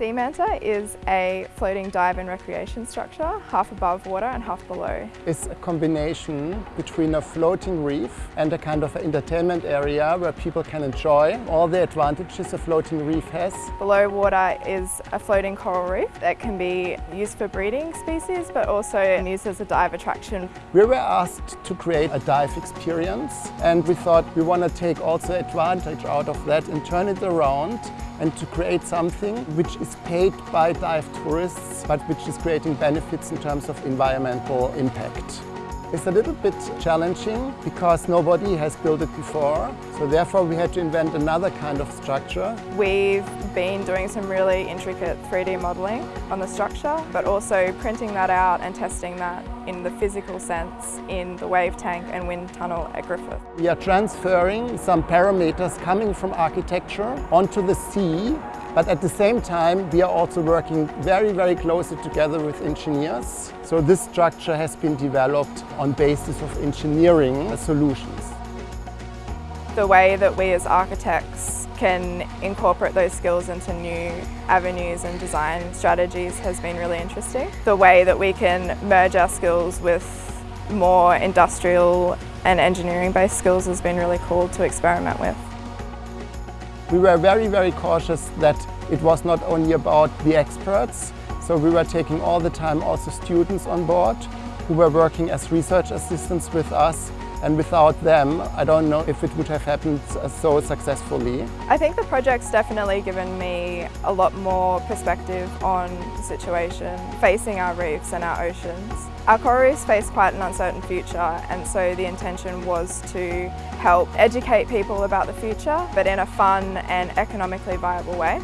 Sea Manta is a floating dive and recreation structure, half above water and half below. It's a combination between a floating reef and a kind of entertainment area where people can enjoy all the advantages a floating reef has. Below water is a floating coral reef that can be used for breeding species but also used as a dive attraction. We were asked to create a dive experience and we thought we want to take also advantage out of that and turn it around and to create something which is paid by dive tourists but which is creating benefits in terms of environmental impact. It's a little bit challenging because nobody has built it before. So therefore we had to invent another kind of structure. We've been doing some really intricate 3D modelling on the structure, but also printing that out and testing that in the physical sense in the wave tank and wind tunnel at Griffith. We are transferring some parameters coming from architecture onto the sea but at the same time, we are also working very, very closely together with engineers. So this structure has been developed on basis of engineering solutions. The way that we as architects can incorporate those skills into new avenues and design strategies has been really interesting. The way that we can merge our skills with more industrial and engineering based skills has been really cool to experiment with. We were very, very cautious that it was not only about the experts, so we were taking all the time also students on board who were working as research assistants with us and without them, I don't know if it would have happened so successfully. I think the project's definitely given me a lot more perspective on the situation facing our reefs and our oceans. Our coral reefs face quite an uncertain future and so the intention was to help educate people about the future but in a fun and economically viable way.